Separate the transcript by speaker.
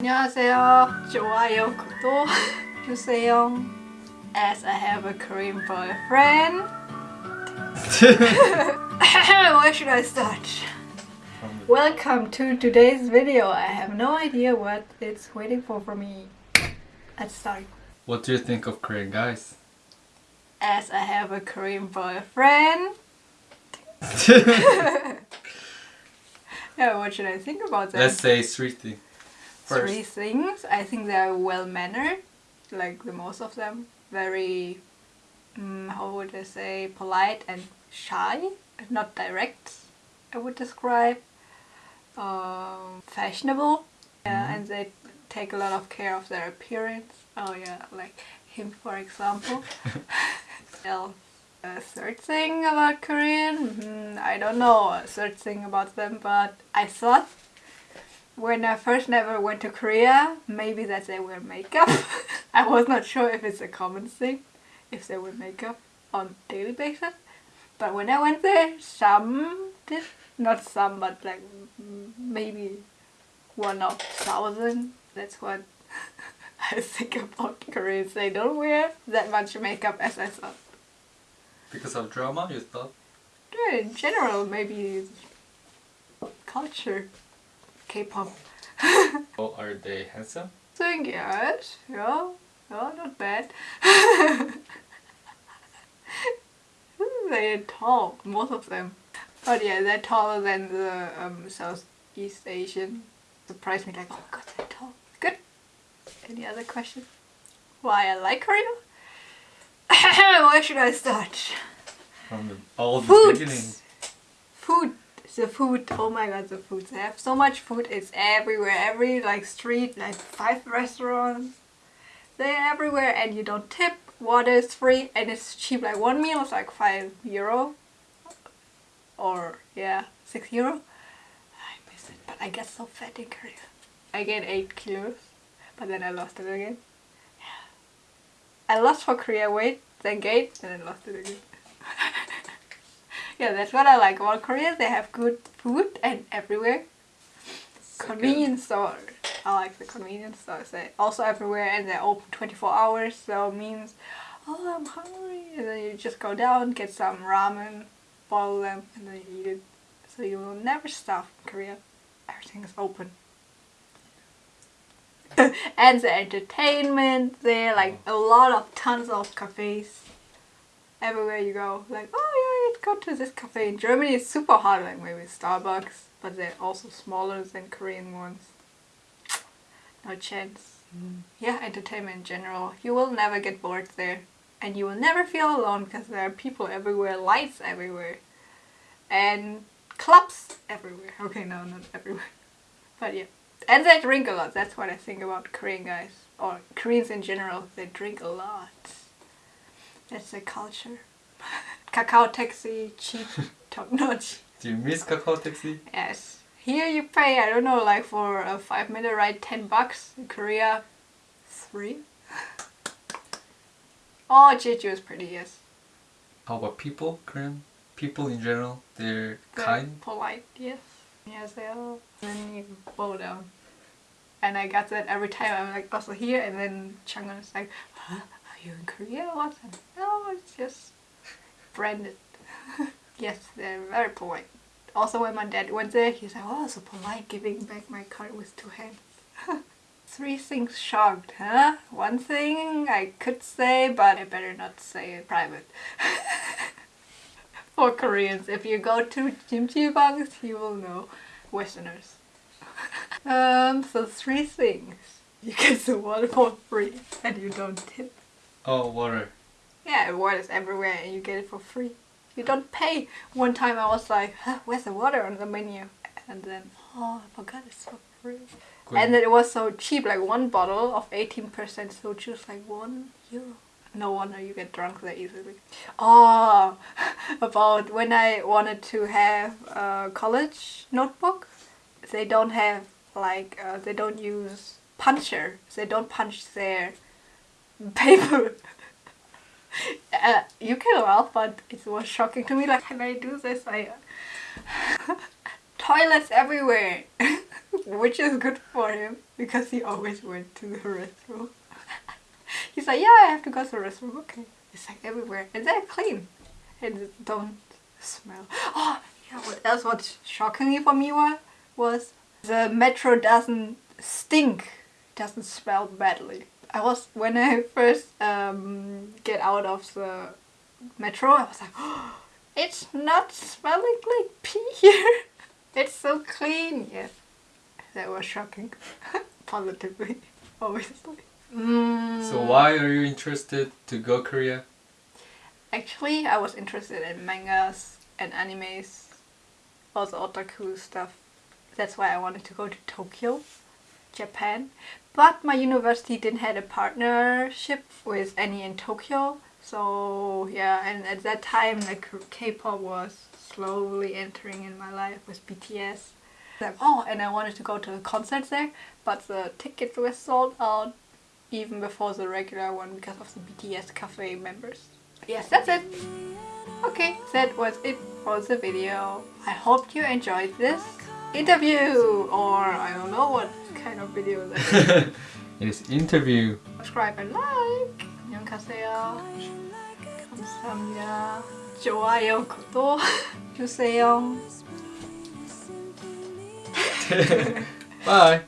Speaker 1: 안녕하세요. 좋아요, 구독 주세요. As I have a Korean boyfriend. Where should I start? Welcome to today's video. I have no idea what it's waiting for for me. Let's start.
Speaker 2: What do you think of Korean guys?
Speaker 1: As I have a Korean boyfriend. Yeah, what should I think about that?
Speaker 2: Let's say three things. First,
Speaker 1: Three things. I think they're well mannered, like the most of them. Very, mm, how would I say, polite and shy, not direct. I would describe. Um, fashionable, yeah,
Speaker 2: Mhm.
Speaker 1: and they take a lot of care of their appearance. Oh yeah, like him for example. well, a third thing about Korean, mm, I don't know a third thing about them, but I thought when I first never went to Korea, maybe that they wear makeup. I was not sure if it's a common thing, if they wear makeup on daily basis. But when I went there, some did. Not some, but like maybe one of thousand. That's what I think about Koreans. They don't wear that much makeup as I thought.
Speaker 2: because of drama, you thought?
Speaker 1: Yeah, in general, maybe culture, K-pop.
Speaker 2: Oh, are they handsome?
Speaker 1: think yes, yeah, yeah, not bad. they're tall, most of them. But yeah, they're taller than the um, Southeast Asian. Surprised me like, oh my god, they're tall. Good. Any other question? Why I like Korea? Where should I start?
Speaker 2: From the, all the
Speaker 1: Food.
Speaker 2: beginning.
Speaker 1: Food. The food. Oh my god, the food. They have so much food. It's everywhere. Every like street, like five restaurants. They're everywhere, and you don't tip. Water is free, and it's cheap. Like one meal is like five euro, or yeah, six euro. I miss it, but I get so fat in Korea. I gained eight kilos, but then I lost it again. Yeah. I lost for Korea weight, then gained, and then lost it again. Yeah, that's what I like about Korea. They have good food and everywhere. Convenience store. I like the convenience stores. They also everywhere and they're open 24 hours. So it means, oh, I'm hungry, and then you just go down, get some ramen, boil them, and then you eat it. So you will never starve in Korea. Everything is open. and the entertainment there, like a lot of tons of cafes everywhere you go. Like, oh yeah, go to this cafe. In Germany, it's super hard, like maybe Starbucks, but they're also smaller than Korean ones. No chance. Hmm. Yeah, entertainment in general. You will never get bored there. And you will never feel alone because there are people everywhere, lights everywhere. And clubs everywhere. Okay, no, not everywhere. But yeah. And they drink a lot. That's what I think about Korean guys. Or Koreans in general. They drink a lot. That's the culture. Kakao taxi, cheap, top notch.
Speaker 2: Do you miss Kakao Taxi?
Speaker 1: Yes. Here you pay, I don't know, like for a five minute ride, 10 bucks. In Korea, three. Oh, Jeju is pretty, yes.
Speaker 2: How about people, Korean? People in general, they're
Speaker 1: Very
Speaker 2: kind.
Speaker 1: polite, yes. Yes, they are. then you bow down. And I got that every time I'm like also here, and then Changan is like, huh? Are you in Korea or what? No, it's just branded. yes, they're very polite. Also, when my dad went there, he's like, oh, so polite, giving back my card with two hands. Three things shocked, huh? One thing I could say, but I better not say it private. For Koreans, if you go to Kimchi Bangs, you will know. Westerners. um, so three things. You get the water for free and you don't tip.
Speaker 2: Oh, water.
Speaker 1: Yeah, water is everywhere and you get it for free. You don't pay. One time I was like, huh, where's the water on the menu? And then, oh, I forgot it's for free.
Speaker 2: Good.
Speaker 1: And then it was so cheap, like one bottle of 18% soju is like one euro. No wonder you get drunk that easily. Oh, about when I wanted to have a college notebook, they don't have like, uh, they don't use puncher. They don't punch their paper. Uh, you can laugh, but it was shocking to me. Like, can I do this? I toilets everywhere. which is good for him because he always went to the restroom. He's like, yeah, I have to go to the restroom. Okay, it's like everywhere, and they're clean, and don't smell. Oh, yeah. What else? What shockingly for me was was the metro doesn't stink, doesn't smell badly. I was when I first um, get out of the metro, I was like, oh, it's not smelling like pee here. it's so clean. Yes, that was shocking, positively, obviously. Mm,
Speaker 2: So why are you interested to go Korea?
Speaker 1: Actually, I was interested in mangas and animes, also otaku stuff. That's why I wanted to go to Tokyo, Japan. But my university didn't have a partnership with any in Tokyo. So yeah, and at that time like K-pop was slowly entering in my life with BTS. Like, oh, and I wanted to go to the concerts there, but the tickets were sold out even before the regular one because of the BTS cafe members. Yes, that's it. Okay, that was it for the video. I hope you enjoyed this interview or I don't know what kind of video that is.
Speaker 2: it is interview.
Speaker 1: subscribe and like. 안녕하세요. 감사합니다. 좋아요, 구독 주세요.
Speaker 2: Bye.